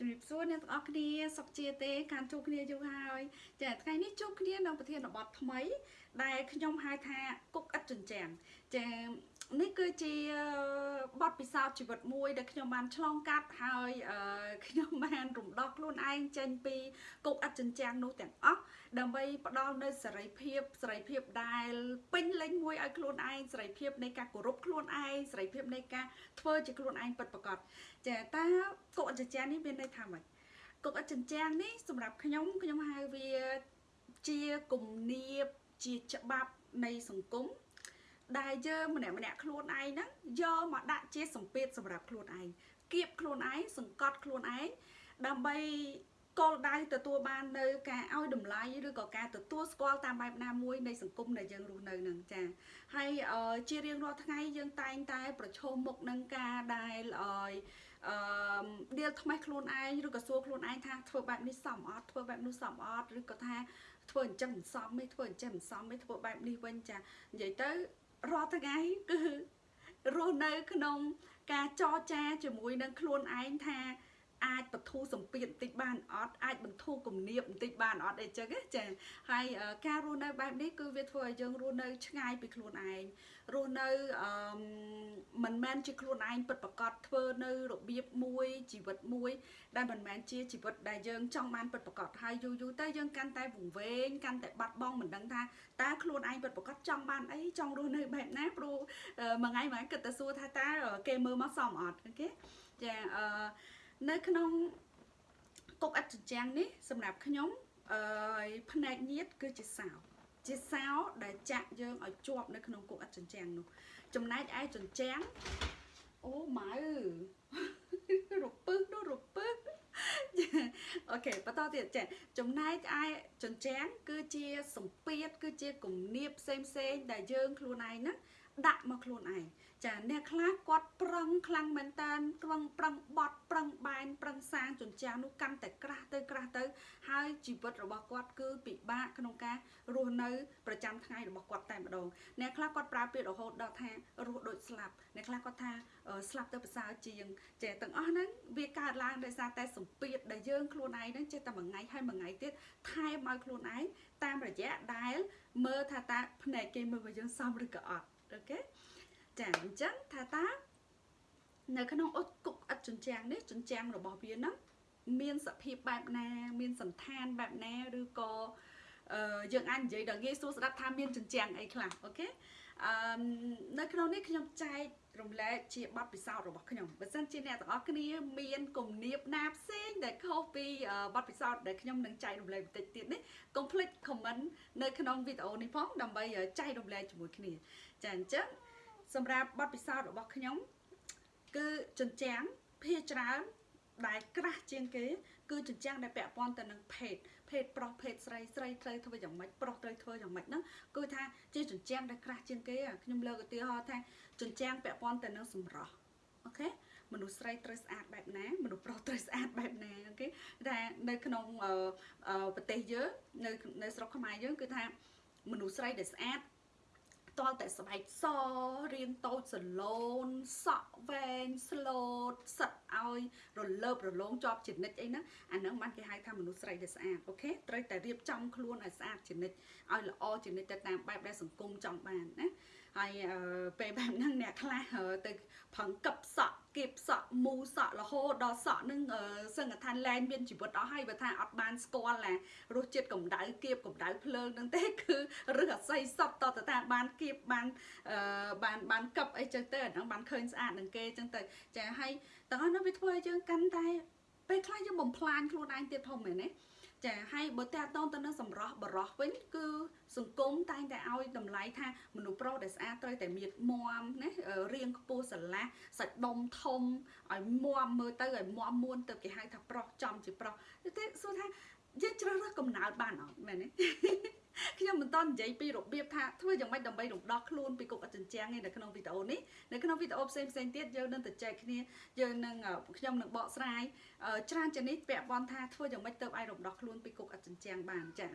ជំរាបសួរអ្នកទាំងអស់គ្នាសុខជាទេការជួបគ្នាយូរហើយចាថ្ងៃនេះជួបគ្នានៅប្រធានបទថ្មី ដែលខ្ញុំហៅថាគុកឥតចិញ្ចាំងចា នេះគឺជាបទពិសោធន៍ជីវិតមួយដែលខ្ញុំបានឆ្លងកាត់ហើយខ្ញុំបានរំដោះខ្លួនឯងចេញពីគុកឥតចិញ្ចាំងនោះទាំងអស់ដើម្បីផ្ដល់នៅសេរីភាពសេរីភាពដែលពេញលេញមួយឲ្យខ្លួនឯងសេរីភាពនៃការគោរពខ្លួនឯងសេរីភាពនៃការធ្វើជាខ្លួនឯងពិតប្រាកដចាតើគុកឥតចិញ្ចាំងនេះមានន័យថាម៉េចគុកឥតចិញ្ចាំងនេះសម្រាប់ខ្ញុំខ្ញុំហៅវាជាគំនាបជាច្បាប់នៃសង្គម ដែលយើងម្នាក់ម្នាក់ខ្លួនឯងហ្នឹងយកមកដាក់ជាសម្ពាធសម្រាប់ខ្លួនឯងគៀបខ្លួនឯងសង្កត់ខ្លួនឯងដើម្បីគោលដៅទទួលបាននៅការឲ្យតម្លៃឬក៏ការទទួលស្គាល់តាមបែបណាមួយនៃសង្គមដែលយើងរស់នៅនឹងចាហើយជារៀងរាល់ថ្ងៃយើងតែងតែ ប្រឈមមុខនឹងការដែលឲ្យអឺដៀលថ្មេះខ្លួនឯងឬក៏សួរខ្លួនឯងថាធ្វើបែបនេះសមអត់ធ្វើបែបនោះសមអត់ឬក៏ថាធ្វើអញ្ចឹងមិនសមទេធ្វើអញ្ចឹងមិនសមទេធ្វើបែបនេះវិញចានិយាយទៅ រាល់ថ្ងៃគឺរស់នៅក្នុងការចរចាជាមួយនឹងខ្លួនឯងថា អាចបធូរសម្ពាធបន្តិចបានអត់អាចបន្ធូរគំនាបបន្តិចបានអត់អីចឹងចាហើយការរស់នៅបែបនេះគឺវាធ្វើឲ្យយើងរស់នៅឆ្ងាយពីខ្លួនឯងរស់នៅអឺមិនមែនជាខ្លួនឯងពិតប្រកបធ្វើនៅរបៀបមួយជីវិតមួយ ដែលមិនមែនជាជីវិតដែលយើងចង់បានពិតប្រកបហើយយូរយូរទៅយើងកាន់តែវង្វេងកាន់តែបាត់បង់មិនដឹងថាតើខ្លួនឯងពិតប្រកបចង់បានអីចង់រស់នៅបែបណាព្រោះមួយថ្ងៃមួយគិតតែសួរថាតើគេមើលមកសមអត់អូខេចាអឺ នៅក្នុងគុកអិតចិញ្ចាំងនេះសម្រាប់ខ្ញុំអឺផ្នែកញៀតគឺជាសោជាសោដែលចាក់យើងឲ្យជាប់នៅក្នុងគុកអិតចិញ្ចាំងនោះចំណែកឯចិញ្ចាំងអូម៉ៅរពឹសនោះរពឹសអូខេបន្តទៀតចាចំណែកឯចិញ្ចាំងគឺជាសម្ពាធគឺជាគំនាបផ្សេងផ្សេងដែលយើងខ្លួនឯងហ្នឹងដាក់មកខ្លួនឯង ចាអ្នកខ្លះគាត់ប្រឹងខ្លាំងមែនតើប្រឹងប្រឹងបត់ប្រឹងបែនប្រឹងសាងជញ្ជាំងនោះកាន់តែក្រាស់ទៅក្រាស់ទៅ ហើយជីវិតរបស់គាត់គឺពិបាកក្នុងការរស់នៅប្រចាំថ្ងៃរបស់គាត់តែម្ដងអ្នកខ្លះគាត់ប្រើពាក្យរហូតដល់ថារស់ដូចស្លាប់អ្នកខ្លះគាត់ថាស្លាប់ទៅប្រសើរជាងចេះទាំងអស់ហ្នឹងវាកើតឡើងដោយសារតែសម្ពាធដែលយើងខ្លួនឯងហ្នឹងចេះតែមួយថ្ងៃហើយមួយថ្ងៃទៀតថែមឲ្យខ្លួនឯងតាមរយៈដែលមើលថាតើភ្នែកគេមើលមកយើងសមឬក៏អត់អូខេ ចាអញ្ចឹងថាតានៅក្នុងអុចគុកឥតជញ្ជាំងនេះជញ្ជាំងរបស់វាហ្នឹងមានសភាពបែបណា មានសន្តានបែបណាឬក៏អឺយើងអាចនិយាយដល់ងាយស្រួលស្ដាប់ថាមានជញ្ជាំងអីខ្លះអូខេអឺនៅក្នុងនេះខ្ញុំចែករំលែកជាបទពិសោធន៍របស់ខ្ញុំបើសិនជាអ្នកទាំងអស់គ្នាមានគំនាបណាផ្សេងដែលខុសពីបទពិសោធន៍ដែលខ្ញុំនឹងចែករំលែកបន្តិចទៀតនេះកុំភ្លេច comment នៅក្នុងវីដេអូនេះផងដើម្បីចែករំលែកជាមួយគ្នាចាអញ្ចឹង សម្រាប់បទពិសោធន៍របស់ខ្ញុំ គឺចិញ្ចាំងភាច្រើនដែលក្រាស់ជាងគេគឺចិញ្ចាំងដែលពាក់ព័ន្ធទៅនឹងភេទភេទប្រុសភេទស្រីស្រីត្រូវធ្វើយ៉ាងម៉េចប្រុសត្រូវធ្វើយ៉ាងម៉េចហ្នឹងគឺថាជាចិញ្ចាំងដែលក្រាស់ជាងគេខ្ញុំលើកឧទាហរណ៍ថាចិញ្ចាំងពាក់ព័ន្ធទៅនឹងសម្រស់អូខេមនុស្សស្រីត្រូវស្អាតបែបណាមនុស្សប្រុសត្រូវស្អាតបែបណា okay ថានៅក្នុងប្រទេសយើងនៅនៅស្រុកខ្មែរយើងគឺថាមនុស្សស្រីដែលស្អាត ទាល់តែស្បែកសរាងតូចស្រឡូនសក់វែងស្លូតសិតឲ្យរលើបរលោងជាប់ជានិច្ចអីហ្នឹងអាហ្នឹងបានគេហៅថាមនុស្សស្រីដែលស្អាត okay ត្រូវតែរៀបចំខ្លួនឲ្យស្អាតជានិច្ចឲ្យល្អជានិច្ចទៅតាមបែបដែលសង្គមចង់បានណាហើយពេលបែបហ្នឹងអ្នកខ្លះទៅផឹងកឹបសក់ គៀបសក់មូសក់រហូតដល់សក់នឹងសឹងថាលែងមានជីវិតអស់ហើយបើថាអត់បានស្គាល់ណារសជាតិកម្ដៅគៀបកម្ដៅភ្លើងនឹងទេគឺរឹសអាស័យសពតតថាបានគៀបបានបានបានកឹបអីចឹងទៅអាហ្នឹងបានឃើញស្អាតនឹងគេចឹងទៅចាហើយទាំងអស់នោះវាធ្វើឲ្យយើងកាន់តែពេលខ្លះយើងបំផ្លាញខ្លួនឯងទៀតធំមែនទេ ចាហើយបើតាក់តងទៅនឹងសម្រស់បរោះវិញគឺសង្គមតែងតែឲ្យតម្លៃថាមនុស្សប្រុសដែលស្អាតត្រូវតែមានមមណារាងខ្ពស់ស្រឡះសាច់ដុំធំឲ្យមមមើលទៅឲ្យមមមួនទៅគេហៅថាប្រុសចំជាប្រុសទេសួរថាយើងជ្រើសរើសកំណើតបានអត់មែនទេ ខ្ញុំមិនតន់និយាយពីរបៀបថាធ្វើយ៉ាងម៉េចដើម្បីរំដោះខ្លួនពីគុកអចិញ្ចាំងឯនៅក្នុងវីដេអូនេះនៅក្នុងវីដេអូផ្សេងផ្សេងទៀតយើងនឹងទៅចែកគ្នាយើងនឹងខ្ញុំនឹងបកស្រាយច្រើនជាងនេះពាក់ព័ន្ធថាធ្វើយ៉ាងម៉េចទៅឲ្យរំដោះខ្លួនពីគុកអចិញ្ចាំងបានចា៎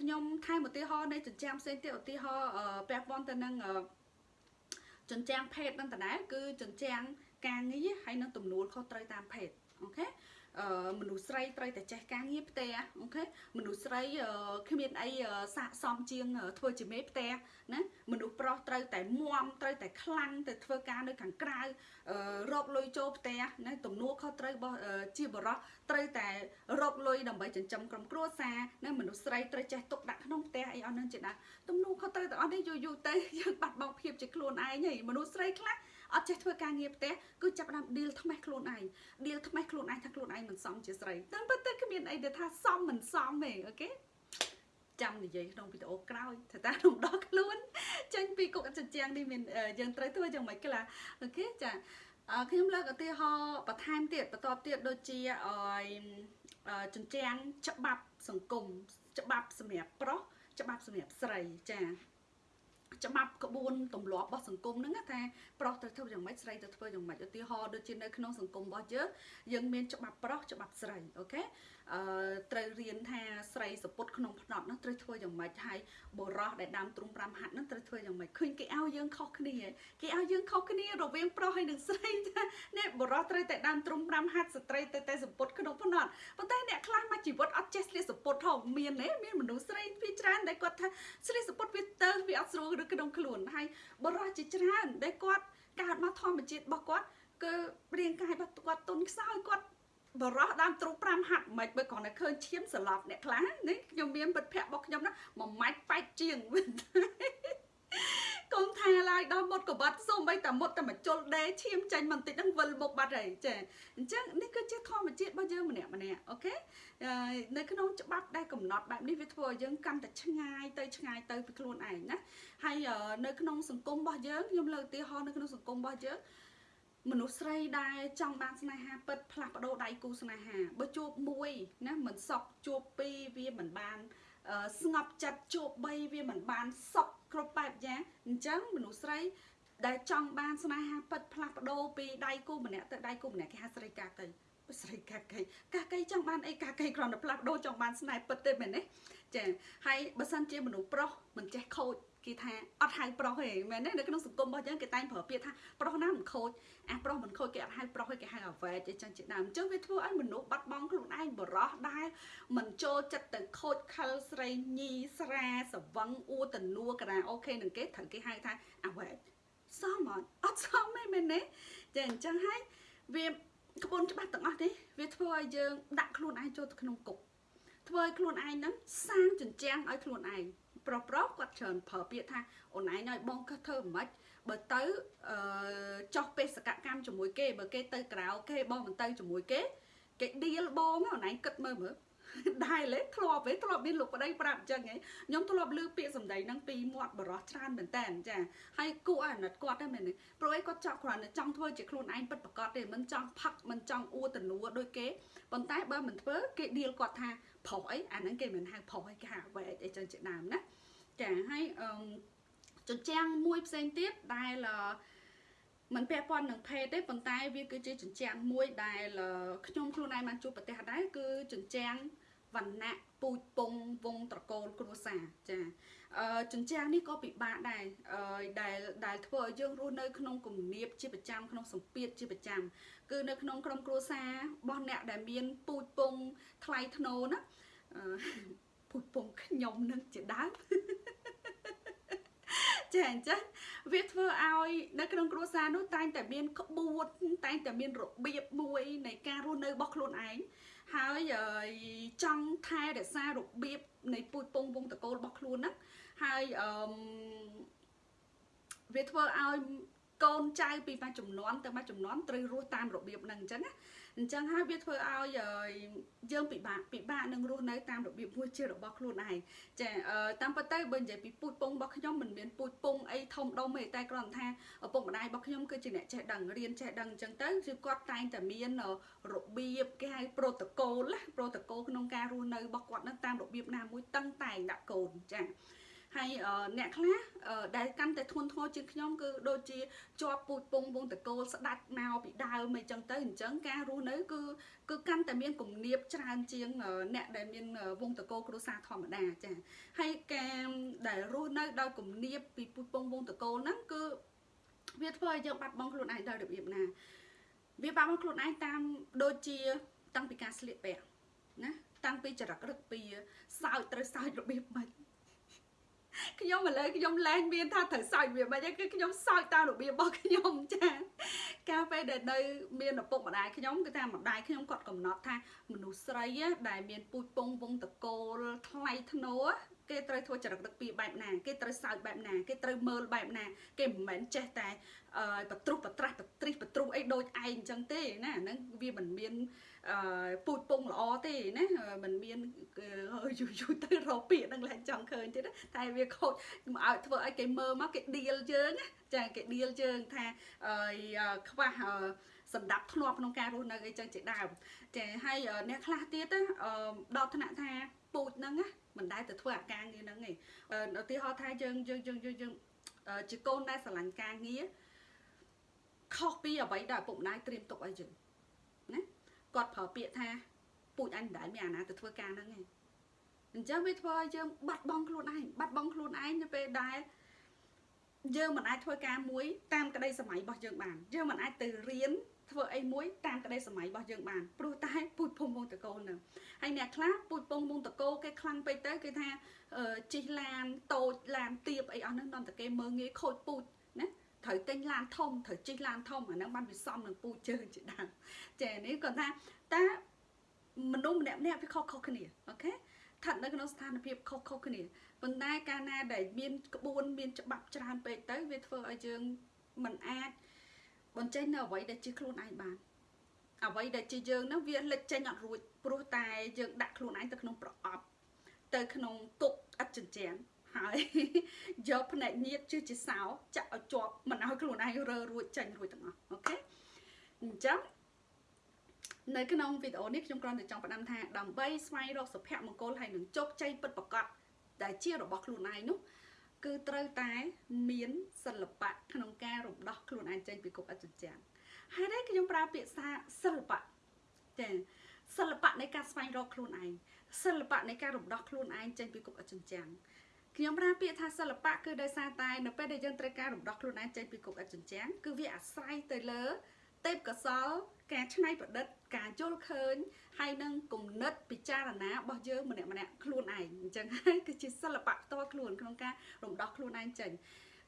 ខ្ញុំថែមឧទាហរណ៍នៃចិញ្ចាំងផ្សេងទៀតឧទាហរណ៍ពាក់ព័ន្ធទៅនឹងចិញ្ចាំងភេទនឹងតដែរគឺចិញ្ចាំងការងារហើយនឹងទំនួលខុសត្រូវតាមភេទអូខេអឺ មនុស្សស្រីត្រូវតែចេះការងារផ្ទះអូខេមនុស្សស្រីគ្មានអីស័កសមជាងធ្វើជាមេផ្ទះណាមនុស្សប្រុសត្រូវតែមមត្រូវតែខ្លាំងទៅធ្វើការនៅខាងក្រៅរកលុយចូលផ្ទះណាទំនួលខុសត្រូវរបស់ជាបរិសត្រូវតែរកលុយដើម្បីចិញ្ចឹមក្រុមគ្រួសារណាមនុស្សស្រីត្រូវចេះទុកដាក់ក្នុងផ្ទះអីអស់នឹងជាដើមទំនួលខុសត្រូវទាំងអស់នេះយូរយូរទៅយើងបាត់បង់ភាពជាខ្លួនឯងហើយមនុស្សស្រីខ្លះ អត់ចេះធ្វើការងារផ្ទះគឺចាប់ផ្ដើម deal ថ្មេះខ្លួនឯង deal ថ្មេះខ្លួនឯងថាខ្លួនឯងមិនសមជាស្រីតាមពិតទៅគ្មានអីដែលថាសមមិនសមទេអូខេចាំនិយាយក្នុងវីដេអូក្រោយថាតើរំដោះខ្លួនចេញពីគុកចិញ្ចាំងនេះមានយើងត្រូវធ្វើយ៉ាងម៉េចខ្លះokay ចាខ្ញុំលើកឧទាហរណ៍បន្ថែមទៀតបន្តទៀតដូចជាអចិញ្ចាំងច្បាប់សង្គមច្បាប់សម្រាប់ប្រុសច្បាប់សម្រាប់ស្រីចា ច្បាប់ក្បួនទម្លាប់របស់សង្គមហ្នឹងថាប្រុសត្រូវធ្វើយ៉ាងម៉េចស្រីត្រូវធ្វើយ៉ាងម៉េចឧទាហរណ៍ដូចជានៅក្នុងសង្គមរបស់យើងយើងមានច្បាប់ប្រុសច្បាប់ស្រី okay អឺត្រូវរៀនថាស្រីសំពត់ក្នុងផ្នត់ហ្នឹងត្រូវធ្វើយ៉ាងម៉េចហើយបុរសដែលដើមទ្រូង5ហត្ថហ្នឹងត្រូវធ្វើយ៉ាងម៉េចឃើញគេឲ្យយើងខុសគ្នាគេឲ្យយើងខុសគ្នារវាងប្រុសហើយនិងស្រីថានេះបុរសត្រូវតែដាំទ្រុង5ហាត់ស្ត្រីត្រូវតែសពុតក្នុងផ្នត់ប៉ុន្តែអ្នកខ្លះមកជីវិតអត់ចេះស្លៀកសពុតហ៎មានទេមានមនុស្សស្រីវាច្រើនដែលគាត់ថាស្លៀកសពុតវាទៅវាអត់ស្រួលឬក្នុងខ្លួនហើយបុរសជាច្រើនដែលគាត់កើតមកធម្មជាតិរបស់គាត់គឺរាងកាយរបស់គាត់ទុនខ្សោយគាត់ បរោះដើមទ្រូ5ហាត់មិនបើគ្រាន់តែឃើញឈាមសឡប់អ្នកខ្លះនេះខ្ញុំមានពិតភ័ក្ររបស់ខ្ញុំណាមួយម៉ាច់ប៉ែកជាងកុំថាឡើយដល់មុតកបាត់សូម្បីតែមុតតែមកជុលដេឈាមចាញ់បន្តិចហ្នឹងវិលមុខបាត់ហើយចាអញ្ចឹងនេះគឺជាធម្មជាតិរបស់យើងម្នាក់ម្នាក់អូខេនៅក្នុងច្បាប់ដែលកំណត់បែបនេះវាធ្វើឲ្យយើងកាន់តែឆ្ងាយទៅឆ្ងាយទៅពីខ្លួនឯងណាហើយនៅក្នុងសង្គមរបស់យើងខ្ញុំលើកឧទាហរណ៍នៅក្នុងសង្គមរបស់យើង មនុស្សស្រីដែលចង់បានស្នេហាពិតផ្លាស់ប្ដូរដៃគូស្នេហាបើជួបមួយណាមិនសក់ជួបពីរវាមិនបានស្ងប់ចិត្តជួប3វាមិនបានសក់គ្រប់បែបយ៉ាងអញ្ចឹងមនុស្សស្រីដែលចង់បានស្នេហាពិតផ្លាស់ប្ដូរពីដៃគូម្នាក់ទៅដៃគូម្នាក់គេហៅស្រីកាកៃស្រីកាកៃកាកៃចង់បានអីកាកៃគ្រាន់តែផ្លាស់ប្ដូរចង់បានស្នេហ៍ពិតទេមែនទេចាហើយបើសិនជាមនុស្សប្រុសមិនចេះខូច គេថាអត់ហៅប្រុសទេមែនទេនៅក្នុងសង្គមរបស់យើងគេតែងប្រើពាក្យថាប្រុសណាមិនខូចអាប្រុសមិនខូចគេអត់ហៅប្រុសទេគេហៅអាវ៉ែអីចឹងជាដើមអញ្ចឹងវាធ្វើឲ្យមនុស្សបាត់បង់ខ្លួនឯងបរោះដែរមិនចូលចិត្តទៅខូចខលស្រីញីស្រាសវឹងអួតនួការ៉ាអូខេនឹងគេត្រូវគេហៅថាអាវ៉ែសមអត់អត់សមទេមែនទេចាអញ្ចឹងហើយវាក្បួនច្បាប់ទាំងអស់នេះវាធ្វើឲ្យយើងដាក់ខ្លួនឯងចូលទៅក្នុងគុកធ្វើឲ្យខ្លួនឯងហ្នឹងសាងចិញ្ចាំងឲ្យខ្លួនឯង ប្រុសប្រុសគាត់ច្រើនប្រើពាក្យថាអូនឯងឲ្យបងក៏ធ្វើមិនបើទៅអឺចោះបេសកកម្មជាមួយគេបើគេទៅក្រៅគេបងមិនទៅជាមួយគេគេឌីលបងអូនឯងគិតមើលមើល ដែរលេធ្លាប់ទេធ្លាប់មានលោកប្តីប្រាប់អញ្ចឹងហីខ្ញុំធ្លាប់ឮពាក្យសម្ដីហ្នឹងពីមាត់បរោះច្រើនមែនតើចាហើយគួរអាណិតគាត់ហ្នឹងមែនទេព្រោះអីគាត់ចង់គ្រាន់តែចង់ធ្វើជាខ្លួនឯងពិតប្រាកដទេមិនចង់ផឹកមិនចង់អួតនួដូចគេប៉ុន្តែបើមិនធ្វើគេឌីលគាត់ថាប្រុសអីអាហ្នឹងគេមិនហៅប្រុសអីគេហៅវែកអីចឹងជាដើមណាចាហើយអឺជញ្ជាំងមួយផ្សេងទៀតដែលมันពាក់ព័ន្ធនឹងភេទទេប៉ុន្តែវាគឺជាជញ្ជាំងមួយដែលខ្ញុំខ្លួនឯងបានជួបប្រទេសដែរគឺជញ្ជាំង វណ្ណៈពូជពងវងត្រកូលគ្រួសារចាអឺជញ្ជាំងនេះក៏ពិបាកដែរអឺដែលដែលធ្វើឲ្យយើងរស់នៅក្នុងគំនាបជាប្រចាំក្នុងសម្ពាធជាប្រចាំគឺនៅក្នុងក្រុមគ្រួសាររបស់អ្នកដែលមានពូជពងថ្លៃធ្នូណាអឺពូជពងខ្ញុំនឹងជាដើមចាអញ្ចឹងវាធ្វើឲ្យនៅក្នុងគ្រួសារនោះតែងតែមានក្បួនតែងតែមានរបៀបមួយនៃការរស់នៅរបស់ខ្លួនឯង ហើយចង់ថែរក្សារបៀបនៃពូជពងវងតកូលរបស់ខ្លួនហ្នឹងហើយអឺវាធ្វើឲ្យ កូនចៅពីមួយចំនួនទៅមួយចំនួនត្រូវរស់តាមរបៀបហ្នឹងអញ្ចឹងណាអញ្ចឹងហើយវាធ្វើឲ្យយើងពិបាកពិបាកនឹងរស់នៅតាមរបៀបមួយជារបស់ខ្លួនឯងចាតាមពិតទៅបើនិយាយពីពូជពងរបស់ខ្ញុំមិនមានពូជពងអីធំដុំទេតែគ្រាន់ថាឪពុកម្ដាយរបស់ខ្ញុំគឺជាអ្នកចេះដឹងរៀនចេះដឹងអញ្ចឹងទៅគឺគាត់តែងតែមានរបៀបគេហៅប្រូតូកូលណាប្រូតូកូលក្នុងការរស់នៅរបស់គាត់នឹងតាមរបៀបណាមួយតឹងតែងដាក់កូនចា ហើយអ្នកខ្លះដែលកាន់តែធ្ងន់ធ្ងរជាងខ្ញុំគឺដូចជាជាប់ពូជពងវងតកូលស្ដាច់មកពីដើមអីចឹងទៅអញ្ចឹងការរស់នៅគឺគឺកាន់តែមានគំនាបច្រើនជាងអ្នកដែលមានវងតកូលគ្រួសារធម្មតាចាហើយការដែលរស់នៅដោយគំនាបពីពូជពងវងតកូលហ្នឹងគឺវាធ្វើឲ្យយើងបាត់បង់ខ្លួនឯងដោយរបៀបណាវាបាត់បង់ខ្លួនឯងតាមដូចជាតាំងពីការស្លៀកពាក់ណាតាំងពីចរិតរឹកពីសើចត្រូវសើចរបៀបម៉េច ខ្ញុំឥឡូវខ្ញុំលែងមានថាត្រូវសើចវាមិនគឺខ្ញុំសើចតាមរបៀបរបស់ខ្ញុំចាកាលពេលដែលនៅមានឪពុកម្ដាយខ្ញុំគឺថាម្ដាយខ្ញុំគាត់កំណត់ថាមនុស្សស្រីដែលមានពូជពងវងតកូលថ្លៃធ្នូ គេត្រូវធ្វើចរិតដឹកពីបែបណាគេត្រូវសើចបែបណាគេត្រូវមើលបែបណាគេមិនមែនចេះតែបត្រុសបត្រាស់បត្រិះបត្រុសអីដូចឯងអញ្ចឹងទេណាហ្នឹងវាមិនមានអឺពូជពងល្អទេណាมันមានយូរយូរទៅរកពាក្យនឹងឡើងចង់ឃើញទៀតតែវាខូចមកឲ្យធ្វើឲ្យគេមើលមកគេឌៀលយើងណាចាគេឌៀលយើងថាខ្វះសម្ដាប់ធ្នាប់ក្នុងការរស់នៅអីចឹងជាដើមចាហើយអ្នកខ្លះទៀតដល់ថ្នាក់ថាពូជហ្នឹងណា មិនដែលទៅធ្វើអាការងារហ្នឹងឯងឧទាហរណ៍ថាយើងយើងយើងយើងជាកូនដែលស្រឡាញ់ការងារខុសពីអ្វីដែលឪពុកម្ដាយត្រៀមទុកឲ្យយើងណាគាត់ប្រើពាក្យថាពូជអញមិនដែលមានអាណាទៅធ្វើការហ្នឹងឯងអញ្ចឹងវាធ្វើឲ្យយើងបាត់បង់ខ្លួនឯងបាត់បង់ខ្លួនឯងនៅពេលដែលយើងមិនអាចធ្វើការមួយតាមក្តីសម័យរបស់យើងបានយើងមិនអាចទៅរៀន ធ្វើអីមួយតាមក្តីសម័យរបស់យើងបានព្រោះតែពូជពងវងតកូលនឹងហើយអ្នកខ្លះពូជពងវងតកូលគេខ្លាំងពេកទៅគេថាជិះឡានតូចឡានទៀបអីអស់ហ្នឹងនាំតែគេមើងងាយខូចពូជណាត្រូវទិញឡានធំត្រូវជិះឡានធំអាហ្នឹងបានវាសមនឹងពូជជើងជាដើមចានេះគាត់ថាតើមនុស្សម្នាក់ម្នាក់វាខុសខុសគ្នាអូខេស្ថិតនៅក្នុងស្ថានភាពខុសខុសគ្នាប៉ុន្តែកាលណាដែលមានក្បួនមានច្បាប់ច្រើនពេកទៅវាធ្វើឲ្យយើងមិនអាច បញ្ចេញនៅអ្វីដែលជាខ្លួនឯងបានអ្វីដែលជាយើងនោះវាលេចចេញអត់រួចព្រោះតែយើងដាក់ខ្លួនឯងទៅក្នុងប្រអប់ទៅក្នុងគុកឥតចិញ្ចែនហើយយកភ្នែកញៀតជឿជាសោចាក់ឲ្យជាប់មិនឲ្យខ្លួនឯងរើរួចចេញរួចទាំងអស់អូខេអញ្ចឹងនៅក្នុងវីដេអូនេះខ្ញុំគ្រាន់តែចង់ផ្ដាំថាដើម្បីស្វែងរកសុភមង្គលហើយនឹងជោគជ័យពិតប្រាកដដែលជារបស់ខ្លួនឯងនោះ គឺត្រូវតែមានសិល្បៈក្នុងការរំដោះខ្លួនឯងចេញពីគុកអចិន្ត្រៃយ៍ហើយនេះខ្ញុំប្រើពាក្យថាសិល្បៈចាសិល្បៈនៃការស្វែងរកខ្លួនឯងសិល្បៈនៃការរំដោះខ្លួនឯងចេញពីគុកអចិន្ត្រៃយ៍ខ្ញុំប្រើពាក្យថាសិល្បៈគឺដោយសារតែនៅពេលដែលយើងត្រូវការរំដោះខ្លួនឯងចេញពីគុកអចិន្ត្រៃយ៍គឺវាអាស្រ័យទៅលើទេពកោសល ការច្នៃប្រឌិតការយល់ឃើញហើយនឹងគំនិតពិចារណារបស់យើងម្នាក់ម្នាក់ខ្លួនឯងអញ្ចឹងហើយគឺជាសិល្បៈផ្ទាល់ខ្លួនក្នុងការរំដោះខ្លួនឯងចេញ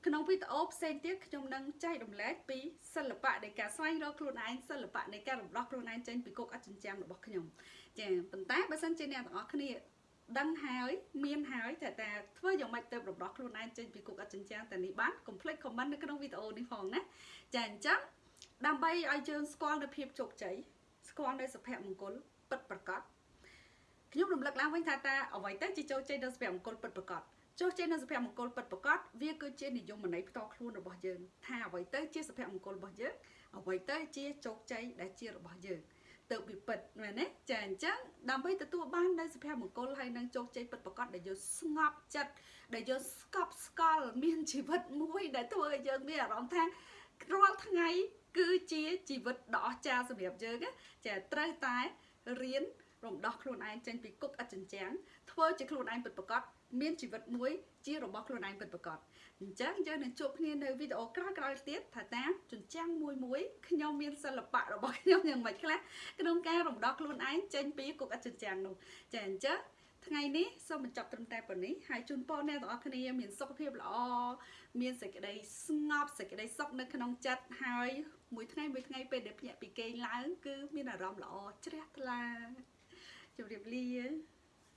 ក្នុងវីដេអូផ្សេងទៀតខ្ញុំនឹងចែករំលែកពីសិល្បៈនៃការស្វែងរកខ្លួនឯងសិល្បៈនៃការរំដោះខ្លួនឯងចេញពីគុកអចិន្ត្រៃយ៍របស់ខ្ញុំចាប៉ុន្តែបើសិនជាអ្នកទាំងអស់គ្នាដឹងហើយមានហើយតែតែធ្វើយ៉ាងម៉េចទៅរំដោះខ្លួនឯងចេញពីគុកអចិន្ត្រៃយ៍តែនេះបានកុំភ្លេចខមមិននៅក្នុងវីដេអូនេះផងណាចាអញ្ចឹង ដើម្បីឲ្យយើងស្គាល់នៅភាពជោគជ័យស្គាល់នៅសុភមង្គលពិតប្រាកដខ្ញុំរំលឹកឡើងវិញថាតើអ្វីទៅជាជោគជ័យនៅសុភមង្គលពិតប្រាកដជោគជ័យនៅសុភមង្គលពិតប្រាកដវាគឺជានិយមន័យផ្ទាល់ខ្លួនរបស់យើងថាអ្វីទៅជាសុភមង្គលរបស់យើងអ្វីទៅជាជោគជ័យដែលជារបស់យើងទៅវាពិតមែនទេចាអញ្ចឹងដើម្បីទទួលបាននៅសុភមង្គលហើយនឹងជោគជ័យពិតប្រាកដដែលយើងស្ងប់ចិត្តដែលយើងស្កប់ស្កល់មានជីវិតមួយដែលធ្វើឲ្យយើងមានអារម្មណ៍ថារាល់ថ្ងៃ គឺជាជីវិតដ៏អស្ចារ្យសម្រាប់យើងចាត្រូវតែរៀនរំដោះខ្លួនឯងចេញពីគុកអចិន្ត្រៃយ៍ធ្វើជាខ្លួនឯងពិតប្រាកដមានជីវិតមួយជារបស់ខ្លួនឯងពិតប្រាកដអញ្ចឹងយើងនឹងជួបគ្នានៅវីដេអូក្រោយៗទៀតថាតាមជញ្ចាំងមួយមួយខ្ញុំមានសិល្បៈរបស់ខ្ញុំយ៉ាងម៉េចខ្លះក្នុងការរំដោះខ្លួនឯងចេញពីគុកអចិន្ត្រៃយ៍នោះចាអញ្ចឹងថ្ងៃនេះសូមបញ្ចប់ត្រឹមតែប៉ុណ្នេះហើយជូនពរអ្នកទាំងអស់គ្នាមានសុខភាពល្អមានសេចក្តីស្ងប់សេចក្តីសុខនៅក្នុងចិត្តហើយ មួយថ្ងៃមួយថ្ងៃពេលដែលភ្ញាក់ពីគេងឡើងគឺមានអារម្មណ៍ល្អជ្រះថ្លាជម្រាបលា